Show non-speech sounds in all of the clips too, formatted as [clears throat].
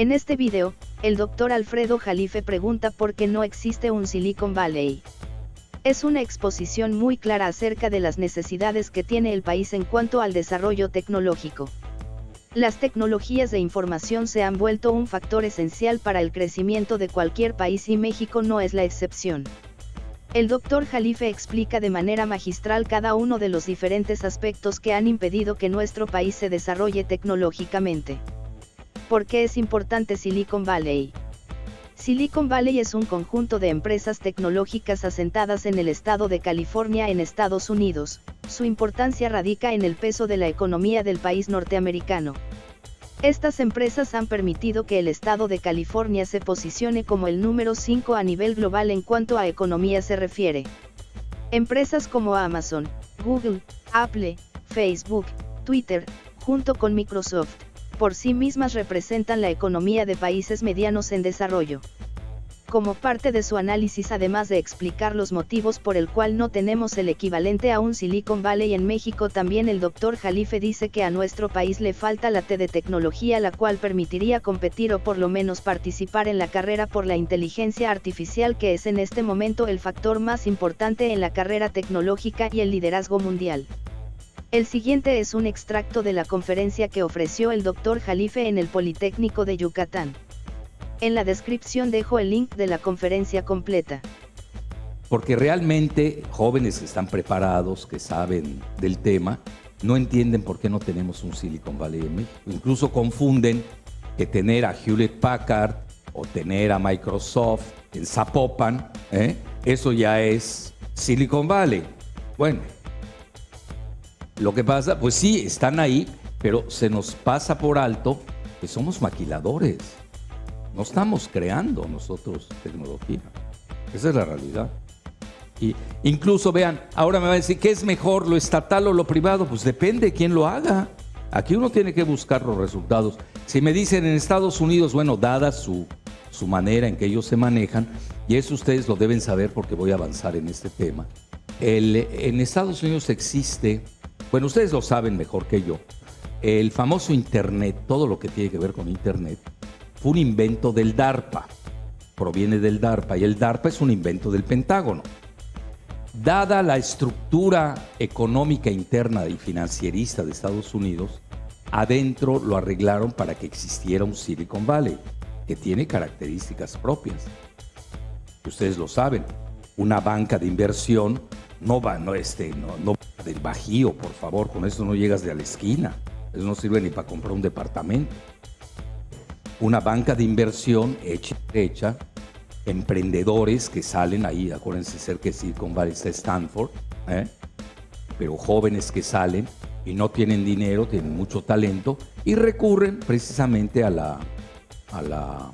En este video, el doctor Alfredo Jalife pregunta por qué no existe un Silicon Valley. Es una exposición muy clara acerca de las necesidades que tiene el país en cuanto al desarrollo tecnológico. Las tecnologías de información se han vuelto un factor esencial para el crecimiento de cualquier país y México no es la excepción. El doctor Jalife explica de manera magistral cada uno de los diferentes aspectos que han impedido que nuestro país se desarrolle tecnológicamente. ¿Por qué es importante Silicon Valley? Silicon Valley es un conjunto de empresas tecnológicas asentadas en el estado de California en Estados Unidos. Su importancia radica en el peso de la economía del país norteamericano. Estas empresas han permitido que el estado de California se posicione como el número 5 a nivel global en cuanto a economía se refiere. Empresas como Amazon, Google, Apple, Facebook, Twitter, junto con Microsoft, por sí mismas representan la economía de países medianos en desarrollo como parte de su análisis además de explicar los motivos por el cual no tenemos el equivalente a un Silicon Valley en México también el doctor Jalife dice que a nuestro país le falta la T de tecnología la cual permitiría competir o por lo menos participar en la carrera por la inteligencia artificial que es en este momento el factor más importante en la carrera tecnológica y el liderazgo mundial. El siguiente es un extracto de la conferencia que ofreció el doctor Jalife en el Politécnico de Yucatán. En la descripción dejo el link de la conferencia completa. Porque realmente jóvenes que están preparados, que saben del tema, no entienden por qué no tenemos un Silicon Valley en México. Incluso confunden que tener a Hewlett Packard o tener a Microsoft en Zapopan, ¿eh? eso ya es Silicon Valley. Bueno, lo que pasa, pues sí, están ahí, pero se nos pasa por alto que somos maquiladores. No estamos creando nosotros tecnología. Esa es la realidad. Y incluso vean, ahora me va a decir, ¿qué es mejor, lo estatal o lo privado? Pues depende de quién lo haga. Aquí uno tiene que buscar los resultados. Si me dicen en Estados Unidos, bueno, dada su, su manera en que ellos se manejan, y eso ustedes lo deben saber porque voy a avanzar en este tema. El, en Estados Unidos existe, bueno, ustedes lo saben mejor que yo, el famoso Internet, todo lo que tiene que ver con Internet, fue un invento del DARPA, proviene del DARPA, y el DARPA es un invento del Pentágono. Dada la estructura económica interna y financierista de Estados Unidos, adentro lo arreglaron para que existiera un Silicon Valley, que tiene características propias. Ustedes lo saben, una banca de inversión no va, no, este, no, no del bajío, por favor, con eso no llegas de a la esquina. Eso no sirve ni para comprar un departamento una banca de inversión hecha, emprendedores que salen ahí, acuérdense ser que Silicon Valley está Stanford, ¿eh? pero jóvenes que salen y no tienen dinero, tienen mucho talento y recurren precisamente a la, a la,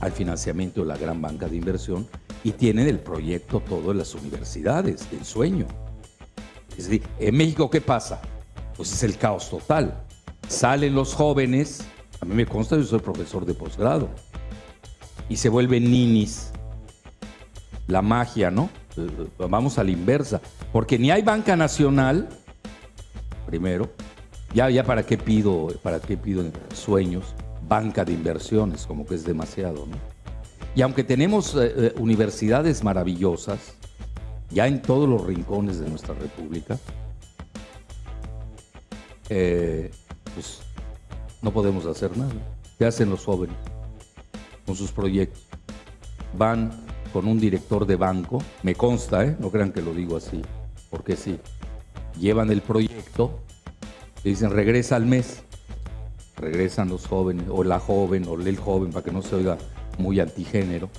al financiamiento de la gran banca de inversión y tienen el proyecto todo en las universidades, el sueño. Es decir, en México, ¿qué pasa? Pues es el caos total. Salen los jóvenes a mí me consta, yo soy profesor de posgrado. Y se vuelven ninis. La magia, ¿no? Vamos a la inversa. Porque ni hay banca nacional, primero. Ya, ya para qué pido, para qué pido sueños, banca de inversiones, como que es demasiado, ¿no? Y aunque tenemos eh, eh, universidades maravillosas, ya en todos los rincones de nuestra república, pues no podemos hacer nada. ¿Qué hacen los jóvenes con sus proyectos? Van con un director de banco, me consta, ¿eh? no crean que lo digo así, porque sí, llevan el proyecto, y dicen regresa al mes, regresan los jóvenes, o la joven, o el joven, para que no se oiga muy antigénero,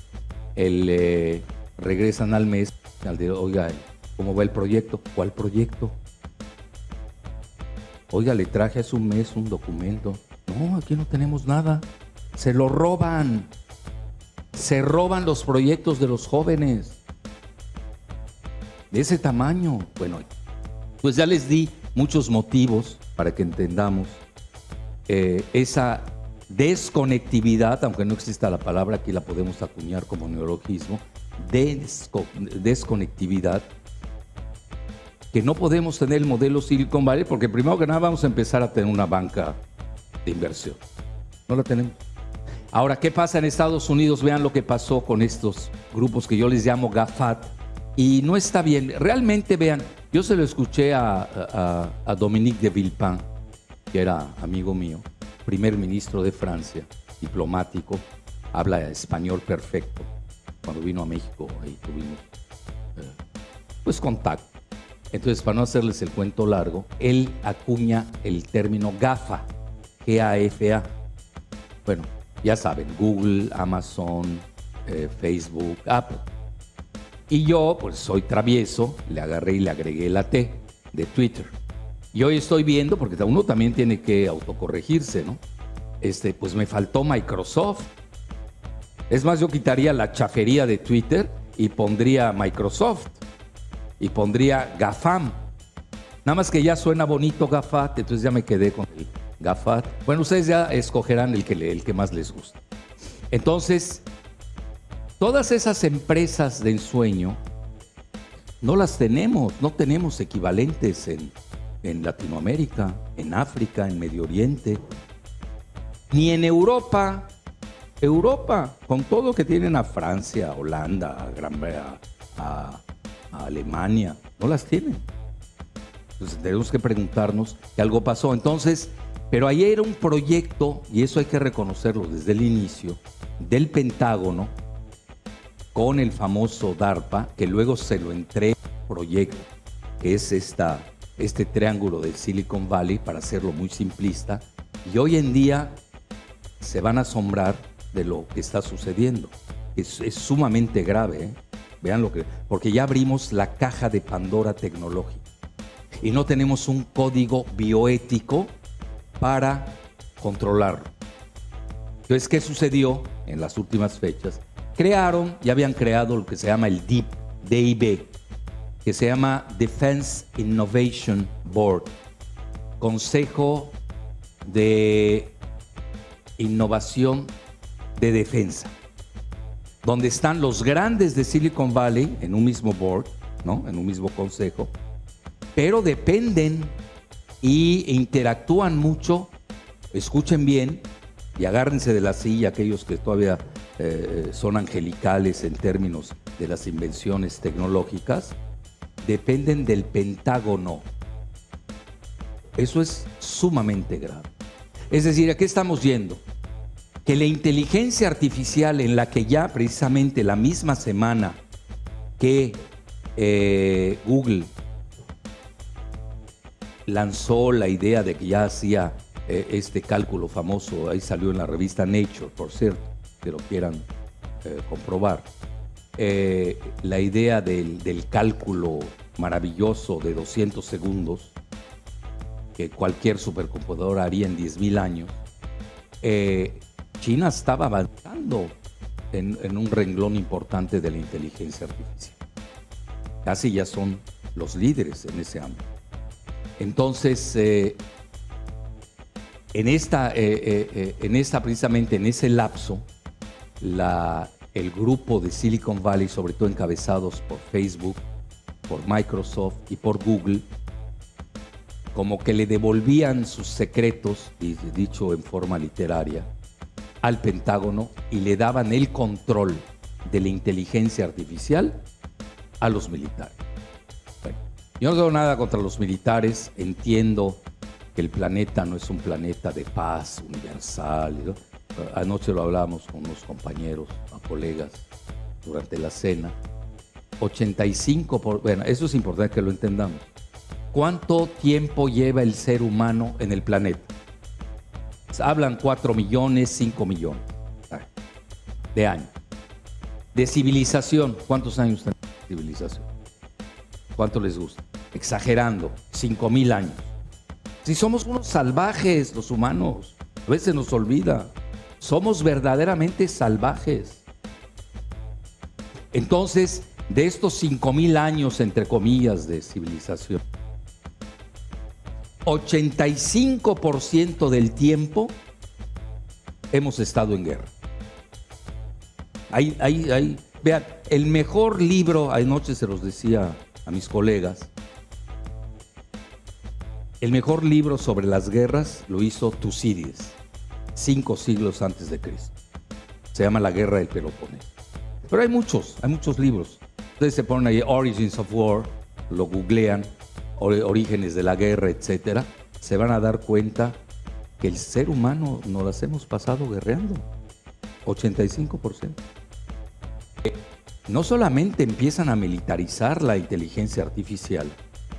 el, eh, regresan al mes, al oiga, ¿cómo va el proyecto? ¿Cuál proyecto? Oiga, le traje hace un mes un documento. No, aquí no tenemos nada. Se lo roban. Se roban los proyectos de los jóvenes. De ese tamaño. Bueno, pues ya les di muchos motivos para que entendamos eh, esa desconectividad, aunque no exista la palabra, aquí la podemos acuñar como neologismo, desconectividad, que no podemos tener el modelo Silicon Valley porque primero que nada vamos a empezar a tener una banca de inversión. No la tenemos. Ahora, ¿qué pasa en Estados Unidos? Vean lo que pasó con estos grupos que yo les llamo GAFAT. Y no está bien. Realmente, vean, yo se lo escuché a, a Dominique de Villepin, que era amigo mío, primer ministro de Francia, diplomático, habla español perfecto. Cuando vino a México, ahí tuvimos eh, pues contacto. Entonces, para no hacerles el cuento largo, él acuña el término GAFA, G-A-F-A. Bueno, ya saben, Google, Amazon, eh, Facebook, Apple. Y yo, pues soy travieso, le agarré y le agregué la T de Twitter. Y hoy estoy viendo, porque uno también tiene que autocorregirse, ¿no? Este, pues me faltó Microsoft. Es más, yo quitaría la chafería de Twitter y pondría Microsoft y pondría GAFAM. Nada más que ya suena bonito GAFAT, entonces ya me quedé con el GAFAT. Bueno, ustedes ya escogerán el que, el que más les guste. Entonces, todas esas empresas de ensueño no las tenemos, no tenemos equivalentes en, en Latinoamérica, en África, en Medio Oriente, ni en Europa. Europa, con todo que tienen a Francia, a Holanda, a Gran Bretaña, a Alemania, no las tienen. Entonces tenemos que preguntarnos que algo pasó. Entonces, pero ahí era un proyecto, y eso hay que reconocerlo desde el inicio, del Pentágono con el famoso DARPA, que luego se lo entrega proyecto, que es esta, este triángulo del Silicon Valley, para hacerlo muy simplista, y hoy en día se van a asombrar de lo que está sucediendo. Es, es sumamente grave. ¿eh? Vean lo que, porque ya abrimos la caja de Pandora tecnológica y no tenemos un código bioético para controlarlo. Entonces, ¿qué sucedió en las últimas fechas? Crearon, ya habían creado lo que se llama el DIP, DIB, que se llama Defense Innovation Board, Consejo de Innovación de Defensa donde están los grandes de Silicon Valley en un mismo board, ¿no? en un mismo consejo, pero dependen y interactúan mucho, escuchen bien y agárrense de la silla aquellos que todavía eh, son angelicales en términos de las invenciones tecnológicas, dependen del Pentágono. Eso es sumamente grave. Es decir, ¿a qué estamos yendo? Que la inteligencia artificial en la que ya precisamente la misma semana que eh, Google lanzó la idea de que ya hacía eh, este cálculo famoso, ahí salió en la revista Nature, por cierto, que lo quieran eh, comprobar, la idea del, del, cálculo maravilloso de 200 segundos que cualquier supercomputadora haría en 10.000 años, China estaba avanzando en, un renglón importante de la inteligencia artificial. Casi ya son los líderes en ese ámbito. Entonces, eh, en, esta, eh, eh, en esta, precisamente en ese lapso, la, el grupo de Silicon Valley, sobre todo encabezados por Facebook, por Microsoft y por Google, como que le devolvían sus secretos, dicho en forma literaria, al Pentágono y le daban el control de la inteligencia artificial a los militares. yo no tengo nada contra los militares, entiendo que el planeta no es un planeta de paz universal. Anoche lo hablábamos con unos compañeros, colegas, durante la cena. 85 por, bueno, eso es importante que lo entendamos. ¿Cuánto tiempo lleva el ser humano en el planeta? Hablan 4 millones, 5 millones de años. De civilización, ¿cuántos años tiene civilización? ¿Cuánto les gusta? Exagerando, 5 mil años. Si somos unos salvajes los humanos, a veces nos olvida, somos verdaderamente salvajes. Entonces, de estos 5 mil años, entre comillas, de civilización, 85% del tiempo hemos estado en guerra. Ahí, ahí, ahí. Vean, el mejor libro, anoche se los decía a mis colegas, el mejor libro sobre las guerras lo hizo Tucídides, cinco siglos antes de Cristo. Se llama La Guerra del Peloponeso. Pero hay muchos, hay muchos libros. Ustedes se ponen ahí Origins of War, lo googlean, orígenes de la guerra, etcétera, se van a dar cuenta que el ser humano nos las hemos pasado guerreando. 85%. No solamente empiezan a militarizar la inteligencia artificial,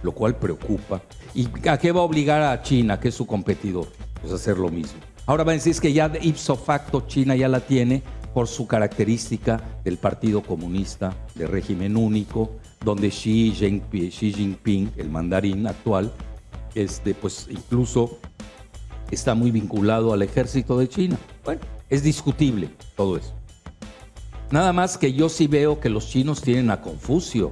lo cual preocupa. ¿Y a qué va a obligar a China, que es su competidor? Pues a hacer lo mismo. Ahora van a decir que ya ipso facto China ya la tiene por su característica del Partido Comunista de régimen único, donde Xi Jinping, Xi Jinping el mandarín actual, este, pues incluso está muy vinculado al ejército de China. Bueno, es discutible todo eso. Nada más que yo sí veo que los chinos tienen a Confucio,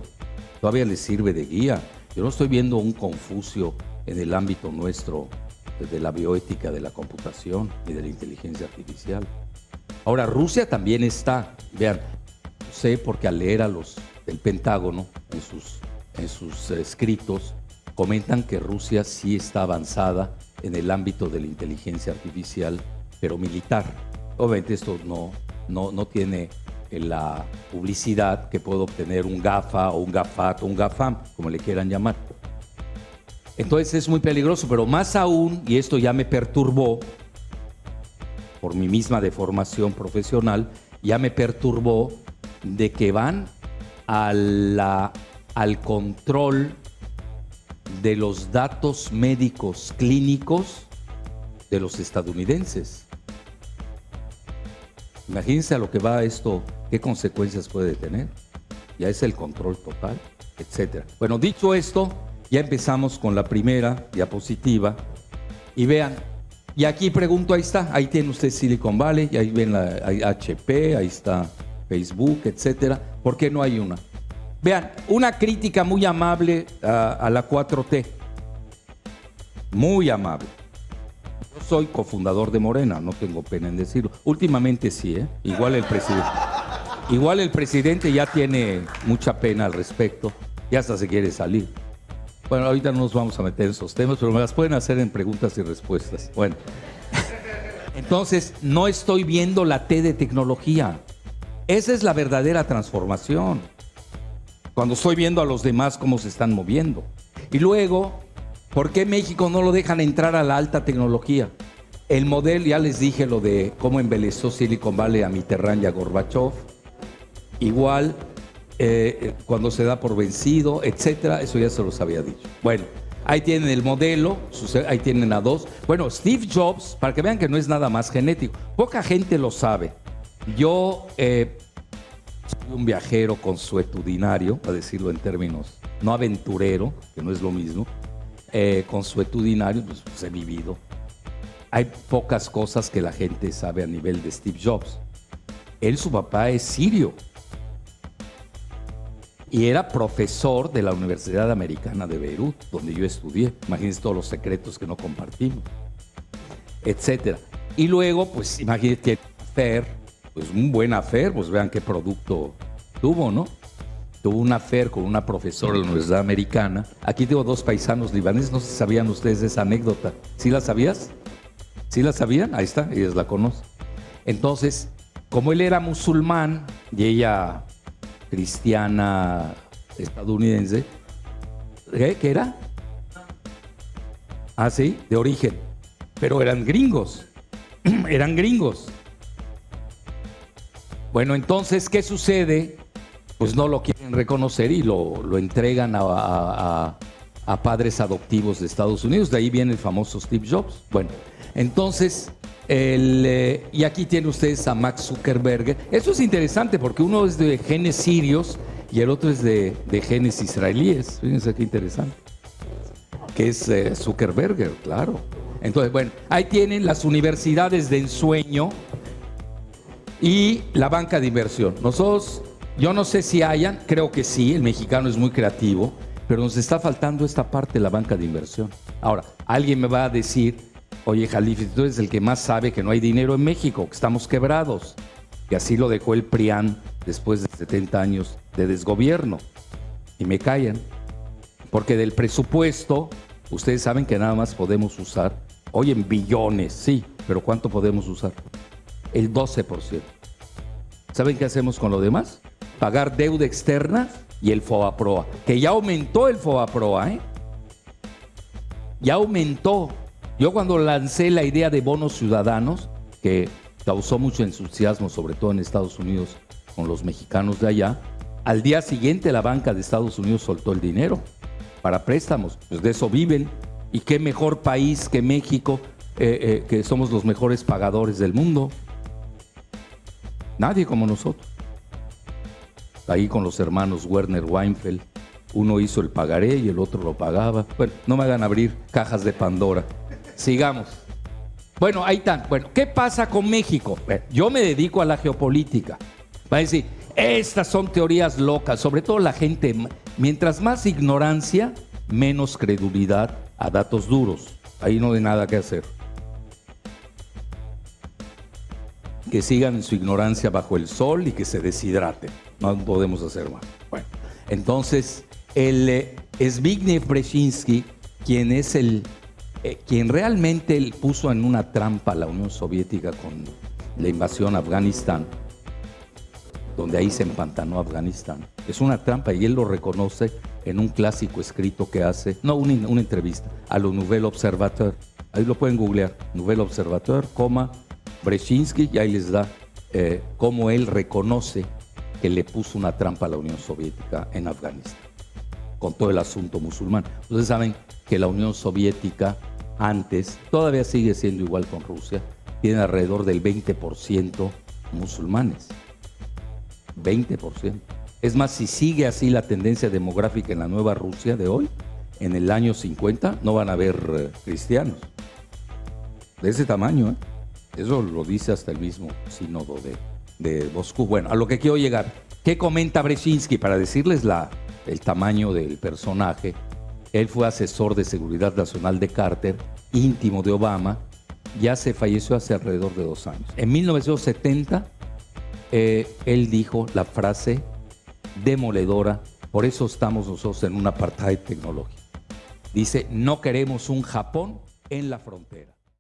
todavía les sirve de guía. Yo no estoy viendo un Confucio en el ámbito nuestro de la bioética de la computación y de la inteligencia artificial. Ahora, Rusia también está, vean, sé porque al leer a los del Pentágono en sus, escritos, comentan que Rusia sí está avanzada en el ámbito de la inteligencia artificial, pero militar. Obviamente esto no, no, no tiene la publicidad que puede obtener un GAFA o un GAFAT o un GAFAM, como le quieran llamar. Entonces es muy peligroso, pero más aún, y esto ya me perturbó, por mi misma deformación profesional, ya me perturbó de que van a al control de los datos médicos clínicos de los estadounidenses. Imagínense a lo que va esto, qué consecuencias puede tener. Ya es el control total, etcétera. Bueno, dicho esto, ya empezamos con la primera diapositiva. Y vean, y aquí pregunto, ahí está, ahí tiene usted Silicon Valley, ahí ven la HP, ahí está Facebook, etcétera. ¿Por qué no hay una? Vean, una crítica muy amable a, la 4T. Muy amable. Yo soy cofundador de Morena, no tengo pena en decirlo. Últimamente sí, ¿eh? Igual el presidente. Igual el presidente ya tiene mucha pena al respecto y hasta se quiere salir. Bueno, ahorita no nos vamos a meter en esos temas, pero me las pueden hacer en preguntas y respuestas. Bueno, entonces no estoy viendo la T de tecnología. Esa es la verdadera transformación. Cuando estoy viendo a los demás cómo se están moviendo. Y luego, ¿por qué México no lo dejan entrar a la alta tecnología? El modelo, ya les dije lo de cómo embelezó Silicon Valley a Mitterrand y a Gorbachev. Igual eh, cuando se da por vencido, etcétera, eso ya se los había dicho. Bueno, ahí tienen el modelo, ahí tienen a dos. Bueno, Steve Jobs, para que vean que no es nada más genético, poca gente lo sabe. Yo eh, soy un viajero consuetudinario, para decirlo en términos no aventurero, que no es lo mismo, eh, consuetudinario, pues, pues he vivido. Hay pocas cosas que la gente sabe a nivel de Steve Jobs. Él, su papá, es sirio y era profesor de la Universidad Americana de Beirut, donde yo estudié. Imagínense todos los secretos que no compartimos, etcétera. Y luego, pues imagínense Fer, pues un buen afer, pues vean qué producto tuvo, ¿no? Tuvo una afer con una profesora de la Universidad Americana. Aquí tengo dos paisanos libaneses, no sé si sabían ustedes esa anécdota. ¿Sí la sabías? ¿Sí la sabían? Ahí está, ellas la conocen. Entonces, como él era musulmán y ella cristiana estadounidense. ¿Qué, era? Ah, sí, de origen. Pero eran gringos. [clears throat] eran gringos. Bueno, entonces, ¿qué sucede? Pues no lo quieren reconocer y lo, lo entregan a, a, padres adoptivos de Estados Unidos. De ahí viene el famoso Steve Jobs. Bueno, entonces eh, y aquí tiene ustedes a Max Zuckerberg. Eso es interesante porque uno es de genes sirios y el otro es de, genes israelíes. Fíjense qué interesante. Que es eh, Zuckerberg, claro. Entonces, bueno, ahí tienen las universidades de ensueño y la banca de inversión. Nosotros, yo no sé si hayan, creo que sí, el mexicano es muy creativo, pero nos está faltando esta parte de la banca de inversión. Ahora, alguien me va a decir, Oye, Jalife, tú eres el que más sabe que no hay dinero en México, que estamos quebrados. Y así lo dejó el PRIAN después de 70 años de desgobierno. Y me callan. Porque del presupuesto, ustedes saben que nada más podemos usar, hoy en billones, sí, pero ¿cuánto podemos usar? El 12%. ¿Saben qué hacemos con lo demás? Pagar deuda externa y el FOBAPROA, que ya aumentó el FOBAPROA, ¿eh? Ya aumentó. Yo cuando lancé la idea de bonos ciudadanos, que causó mucho entusiasmo, sobre todo en Estados Unidos, con los mexicanos de allá, al día siguiente la banca de Estados Unidos soltó el dinero para préstamos. Pues de eso viven. Y qué mejor país que México, eh, eh, que somos los mejores pagadores del mundo. Nadie como nosotros. Ahí con los hermanos Werner Weinfeld. Uno hizo el pagaré y el otro lo pagaba. Bueno, no me hagan abrir cajas de Pandora. Sigamos. Bueno, ahí están. Bueno, ¿qué pasa con México? Yo me dedico a la geopolítica. Va a decir, estas son teorías locas, sobre todo la gente, mientras más ignorancia, menos credulidad a datos duros. Ahí no hay nada que hacer. Que sigan en su ignorancia bajo el sol y que se deshidraten. No podemos hacer más. Bueno, entonces, el eh, Zbigniew Brzezinski, quien es el, eh, quien realmente puso en una trampa a la Unión Soviética con la invasión a Afganistán, donde ahí se empantanó Afganistán. Es una trampa y él lo reconoce en un clásico escrito que hace, no, una, entrevista, a lo Nouvel Observateur. Ahí lo pueden googlear, Nouvel Observateur, coma, Brzezinski, y ahí les da eh, cómo él reconoce que le puso una trampa a la Unión Soviética en Afganistán, con todo el asunto musulmán. Ustedes saben que la Unión Soviética antes, todavía sigue siendo igual con Rusia, tiene alrededor del 20% musulmanes. 20%. Es más, si sigue así la tendencia demográfica en la nueva Rusia de hoy, en el año 50 no van a haber eh, cristianos. De ese tamaño, ¿eh? Eso lo dice hasta el mismo sínodo de, de Moscú. Bueno, a lo que quiero llegar. ¿Qué comenta Brzezinski? Para decirles la, el tamaño del personaje, él fue asesor de seguridad nacional de Carter, íntimo de Obama, ya se falleció hace alrededor de dos años. En 1970 eh, él dijo la frase demoledora, por eso estamos nosotros en un apartheid tecnológico. Dice, no queremos un Japón en la frontera.